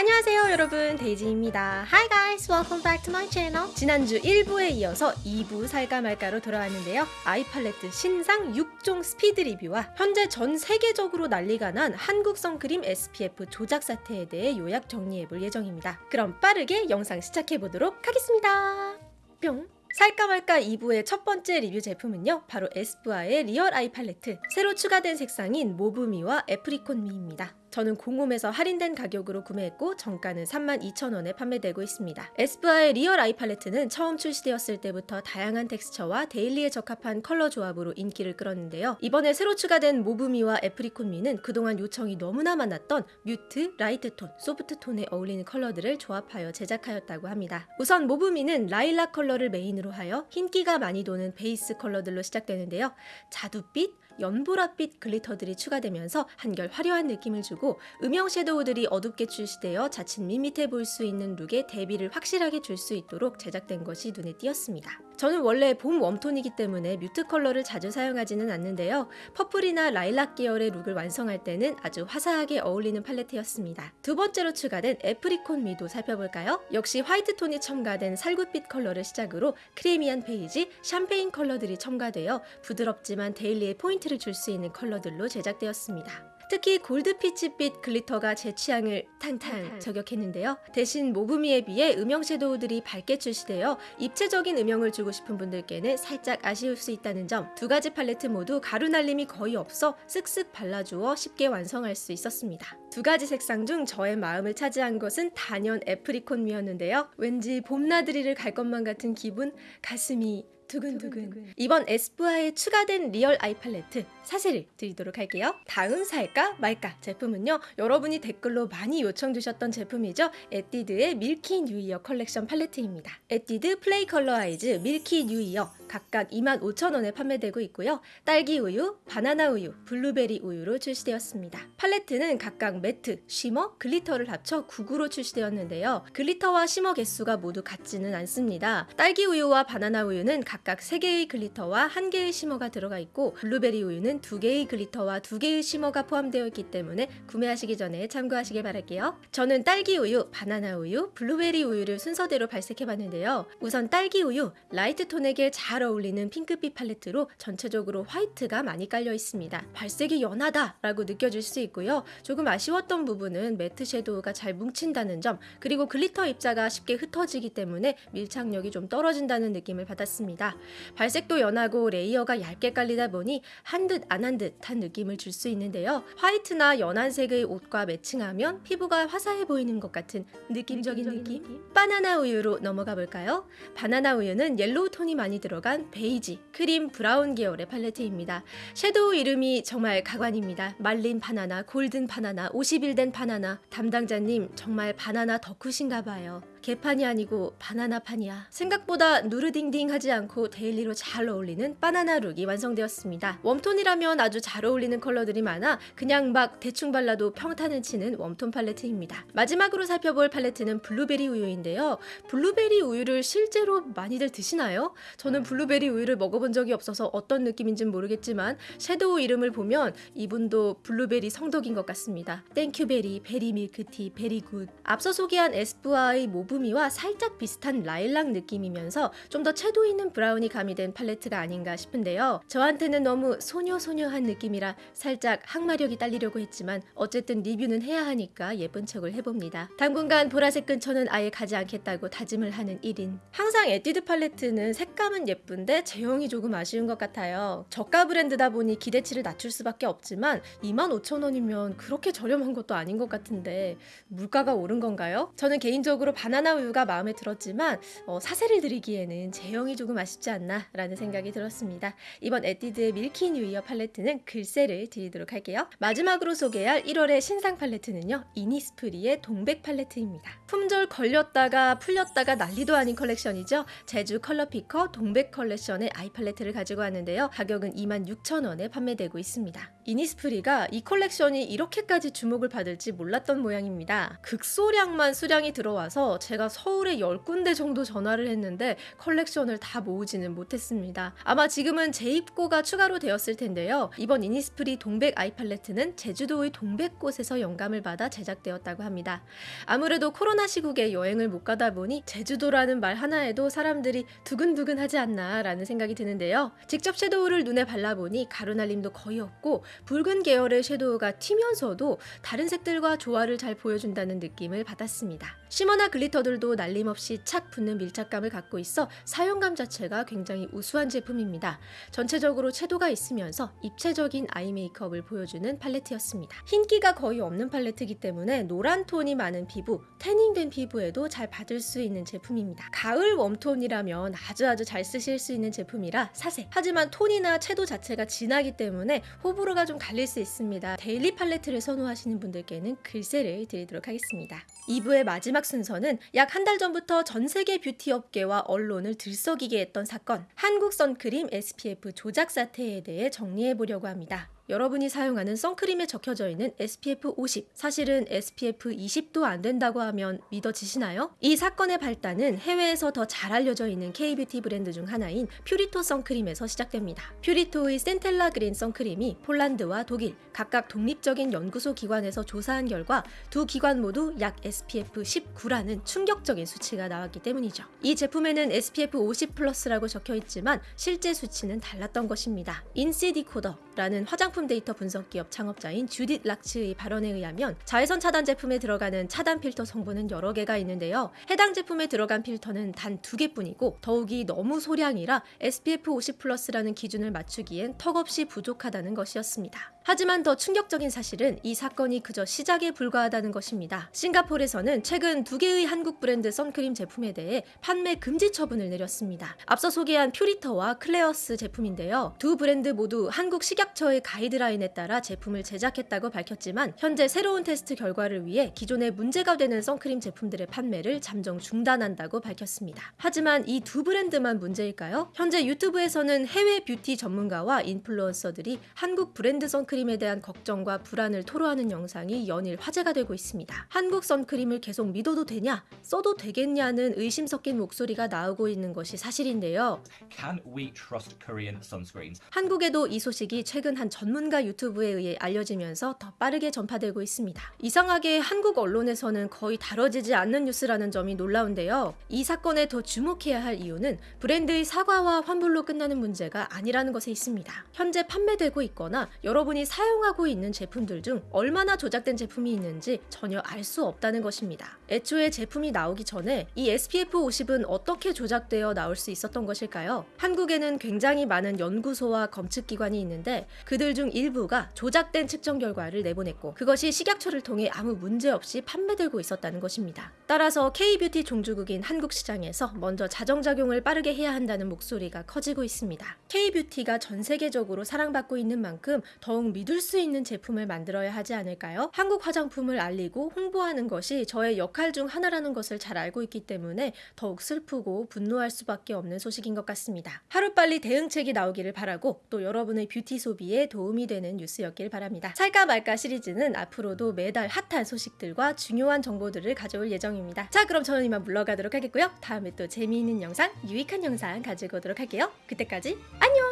안녕하세요 여러분. 데이지입니다. Hi guys. Welcome back to my channel. 지난주 1부에 이어서 2부 살까 말까로 돌아왔는데요. 아이 팔레트 신상 6종 스피드 리뷰와 현재 전 세계적으로 난리가 난 한국 선크림 SPF 조작 사태에 대해 요약 정리해볼 예정입니다. 그럼 빠르게 영상 시작해보도록 하겠습니다. 뿅. 살까 말까 2부의 첫 번째 리뷰 제품은요 바로 에스쁘아의 리얼 아이 팔레트. 새로 추가된 색상인 모브미와 애프리콧미입니다 저는 공홈에서 할인된 가격으로 구매했고 정가는 32,000원에 판매되고 있습니다. 에스쁘아의 리얼 아이 팔레트는 처음 출시되었을 때부터 다양한 텍스처와 daily에 적합한 컬러 조합으로 인기를 끌었는데요. 이번에 새로 추가된 모브미와 애프리콧미는 그동안 요청이 너무나 많았던 mute, light tone, soft tone에 어울리는 컬러들을 조합하여 제작하였다고 합니다. 우선 모브미는 라일락 컬러를 메인으로 하여 흰기가 많이 도는 베이스 컬러들로 시작되는데요. 자두빛, 연보라빛 glitter들이 추가되면서 한결 화려한 느낌을 주고 음영 섀도우들이 어둡게 출시되어 자칫 밋밋해 보일 수 있는 룩에 대비를 확실하게 줄 수 있도록 제작된 것이 눈에 띄었습니다. 저는 원래 봄 warm tone이기 때문에 mute 컬러를 자주 사용하지는 않는데요. purple이나 라일락 계열의 룩을 완성할 때는 아주 화사하게 어울리는 팔레트였습니다. 두 번째로 추가된 애프리콧 미도 살펴볼까요? 역시 화이트 톤이 첨가된 살구빛 컬러를 시작으로 creamy한 베이지, 샴페인 컬러들이 첨가되어 부드럽지만 daily의 포인트 를 줄 수 있는 컬러들로 제작되었습니다. 특히 골드 peach빛 glitter가 제 취향을 탕탕 저격했는데요. 대신 모브미에 비해 음영 섀도우들이 밝게 출시되어 입체적인 음영을 주고 싶은 분들께는 살짝 아쉬울 수 있다는 점 두 가지 팔레트 모두 가루 날림이 거의 없어 쓱쓱 발라주어 쉽게 완성할 수 있었습니다. 두 가지 색상 중 저의 마음을 차지한 것은 단연 애프리콧미였는데요. 왠지 봄나들이를 갈 것만 같은 기분, 가슴이 두근두근. 이번 에스쁘아에 추가된 리얼 아이 팔레트 사세를 드리도록 할게요. 다음 살까 말까 제품은요. 여러분이 댓글로 많이 요청 주셨던 제품이죠. 에뛰드의 밀키 뉴 이어 컬렉션 팔레트입니다. 에뛰드 플레이 컬러 아이즈 밀키 뉴 이어 각각 25,000원에 판매되고 있고요. 딸기 우유, 바나나 우유, 블루베리 우유로 출시되었습니다. 팔레트는 각각 matte, shimmer, glitter를 합쳐 9구로 출시되었는데요. glitter와 shimmer 개수가 모두 같지는 않습니다. 딸기 우유와 바나나 우유는 각각 3개의 glitter와 1개의 shimmer가 들어가 있고 블루베리 우유는 2개의 glitter와 2개의 shimmer가 포함되어 있기 때문에 구매하시기 전에 참고하시길 바랄게요. 저는 딸기 우유, 바나나 우유, 블루베리 우유를 순서대로 발색해봤는데요. 우선 딸기 우유, light tone에게 잘 어울리는 핑크빛 팔레트로 전체적으로 화이트가 많이 깔려 있습니다. 발색이 연하다 라고 느껴질 수 있고요. 조금 아쉬웠던 부분은 matte 섀도우가 잘 뭉친다는 점 그리고 glitter 입자가 쉽게 흩어지기 때문에 밀착력이 좀 떨어진다는 느낌을 받았습니다. 발색도 연하고 layer가 얇게 깔리다 보니 한 듯 안 한 듯한 느낌을 줄 수 있는데요. 화이트나 연한 색의 옷과 매칭하면 피부가 화사해 보이는 것 같은 느낌적인 느낌? 바나나 우유로 넘어가 볼까요? 바나나 우유는 yellow tone이 많이 들어 간 베이지, 크림, 브라운 계열의 팔레트입니다. 섀도우 이름이 정말 가관입니다. 말린 바나나, 골든 바나나, 50일 된 바나나. 담당자님 정말 바나나 덕후신가 봐요. 개판이 아니고 바나나판이야. 생각보다 누르딩딩하지 않고 daily로 잘 어울리는 바나나 look이 완성되었습니다. warm tone이라면 아주 잘 어울리는 컬러들이 많아 그냥 막 대충 발라도 평타는 치는 warm tone 팔레트입니다. 마지막으로 살펴볼 팔레트는 블루베리 우유인데요. 블루베리 우유를 실제로 많이들 드시나요? 저는 블루베리 우유를 먹어본 적이 없어서 어떤 느낌인지는 모르겠지만 섀도우 이름을 보면 이분도 블루베리 성덕인 것 같습니다. 땡큐베리, 베리 밀크티, 베리굿. 앞서 소개한 에스쁘아의 모브 모브미와 살짝 비슷한 라일락 느낌이면서 좀 더 채도 있는 브라운이 가미된 팔레트가 아닌가 싶은데요. 저한테는 너무 소녀소녀한 느낌이라 살짝 항마력이 딸리려고 했지만 어쨌든 리뷰는 해야 하니까 예쁜 척을 해봅니다. 당분간 보라색 근처는 아예 가지 않겠다고 다짐을 하는 1인. 항상 에뛰드 팔레트는 색감은 예쁜데 제형이 조금 아쉬운 것 같아요. 저가 브랜드다 보니 기대치를 낮출 수밖에 없지만 25,000원이면 그렇게 저렴한 것도 아닌 것 같은데 물가가 오른 건가요? 저는 개인적으로 바나나 우유가 마음에 들었지만 어, 사세를 드리기에는 제형이 조금 아쉽지 않나 라는 생각이 들었습니다. 이번 에뛰드의 밀키 뉴이어 팔레트는 글쎄를 드리도록 할게요. 마지막으로 소개할 1월의 신상 팔레트는요. 이니스프리의 동백 팔레트입니다. 품절 걸렸다가 풀렸다가 난리도 아닌 컬렉션이죠. 제주 컬러피커 동백 컬렉션의 아이 팔레트를 가지고 왔는데요. 가격은 26,000원에 판매되고 있습니다. 이니스프리가 이 컬렉션이 이렇게까지 주목을 받을지 몰랐던 모양입니다. 극소량만 수량이 들어와서 제가 서울에 10군데 정도 전화를 했는데 컬렉션을 다 모으지는 못했습니다. 아마 지금은 재입고가 추가로 되었을 텐데요. 이번 이니스프리 동백 아이 팔레트는 제주도의 동백꽃에서 영감을 받아 제작되었다고 합니다. 아무래도 코로나 시국에 여행을 못 가다 보니 제주도라는 말 하나에도 사람들이 두근두근 하지 않나 라는 생각이 드는데요. 직접 섀도우를 눈에 발라보니 가루날림도 거의 없고 붉은 계열의 섀도우가 튀면서도 다른 색들과 조화를 잘 보여준다는 느낌을 받았습니다. 쉬머나 글리터들도 날림없이 착 붙는 밀착감을 갖고 있어 사용감 자체가 굉장히 우수한 제품입니다. 전체적으로 채도가 있으면서 입체적인 아이 메이크업을 보여주는 팔레트였습니다. 흰기가 거의 없는 팔레트이기 때문에 노란 톤이 많은 피부, 태닝된 피부에도 잘 받을 수 있는 제품입니다. 가을 warm tone이라면 아주 아주 잘 쓰실 수 있는 제품이라 사세. 하지만 톤이나 채도 자체가 진하기 때문에 호불호가 좀 갈릴 수 있습니다. daily 팔레트를 선호하시는 분들께는 글쎄를 드리도록 하겠습니다. 2부의 마지막 순서는 약 한 달 전부터 전 세계 뷰티 업계와 언론을 들썩이게 했던 사건, 한국 선크림 SPF 조작 사태에 대해 정리해 보려고 합니다. 여러분이 사용하는 선크림에 적혀져 있는 SPF 50, 사실은 SPF 20도 안 된다고 하면 믿어지시나요? 이 사건의 발단은 해외에서 더 잘 알려져 있는 K-뷰티 브랜드 중 하나인 퓨리토 선크림에서 시작됩니다. 퓨리토의 센텔라 그린 선크림이 폴란드와 독일 각각 독립적인 연구소 기관에서 조사한 결과 두 기관 모두 약 SPF 19라는 충격적인 수치가 나왔기 때문이죠. 이 제품에는 SPF 50 플러스라고 적혀 있지만 실제 수치는 달랐던 것입니다. INCI Decoder라는 화장품 데이터 분석 기업 창업자인 주딧 락츠의 발언에 의하면 자외선 차단 제품에 들어가는 차단 필터 성분은 여러 개가 있는데요. 해당 제품에 들어간 필터는 단 두 개뿐이고 더욱이 너무 소량이라 SPF 50 플러스라는 기준을 맞추기엔 턱없이 부족하다는 것이었습니다. 하지만 더 충격적인 사실은 이 사건이 그저 시작에 불과하다는 것입니다. 싱가포르에서는 최근 두 개의 한국 브랜드 선크림 제품에 대해 판매 금지 처분을 내렸습니다. 앞서 소개한 퓨리토와 클레어스 제품인데요. 두 브랜드 모두 한국 식약처의 가이드라인에 따라 제품을 제작했다고 밝혔지만 현재 새로운 테스트 결과를 위해 기존에 문제가 되는 선크림 제품들의 판매를 잠정 중단한다고 밝혔습니다. 하지만 이 두 브랜드만 문제일까요? 현재 유튜브에서는 해외 뷰티 전문가와 인플루언서들이 한국 브랜드 선크림 에 대한 걱정과 불안을 토로하는 영상이 연일 화제가 되고 있습니다. 한국 선크림을 계속 믿어도 되냐, 써도 되겠냐는 의심 섞인 목소리가 나오고 있는 것이 사실인데요. Can we trust Korean sunscreens? 한국에도 이 소식이 최근 한 전문가 유튜브에 의해 알려지면서 더 빠르게 전파되고 있습니다. 이상하게 한국 언론에서는 거의 다뤄지지 않는 뉴스라는 점이 놀라운데요. 이 사건에 더 주목해야 할 이유는 브랜드의 사과와 환불로 끝나는 문제가 아니라는 것에 있습니다. 현재 판매되고 있거나 여러분이 사용하고 있는 제품들 중 얼마나 조작된 제품이 있는지 전혀 알 수 없다는 것입니다. 애초에 제품이 나오기 전에 이 SPF 50은 어떻게 조작되어 나올 수 있었던 것일까요? 한국에는 굉장히 많은 연구소와 검측기관이 있는데 그들 중 일부가 조작된 측정 결과를 내보냈고 그것이 식약처를 통해 아무 문제 없이 판매되고 있었다는 것입니다. 따라서 K-뷰티 종주국인 한국 시장에서 먼저 자정작용을 빠르게 해야 한다는 목소리가 커지고 있습니다. K-뷰티가 전 세계적으로 사랑받고 있는 만큼 더욱 믿을 수 있는 제품을 만들어야 하지 않을까요? 한국 화장품을 알리고 홍보하는 것이 저의 역할 중 하나라는 것을 잘 알고 있기 때문에 더욱 슬프고 분노할 수밖에 없는 소식인 것 같습니다. 하루빨리 대응책이 나오기를 바라고 또 여러분의 뷰티 소비에 도움이 되는 뉴스였길 바랍니다. 살까 말까 시리즈는 앞으로도 매달 핫한 소식들과 중요한 정보들을 가져올 예정입니다. 자 그럼 저는 이만 물러가도록 하겠고요. 다음에 또 재미있는 영상, 유익한 영상 가지고 오도록 할게요. 그때까지 안녕!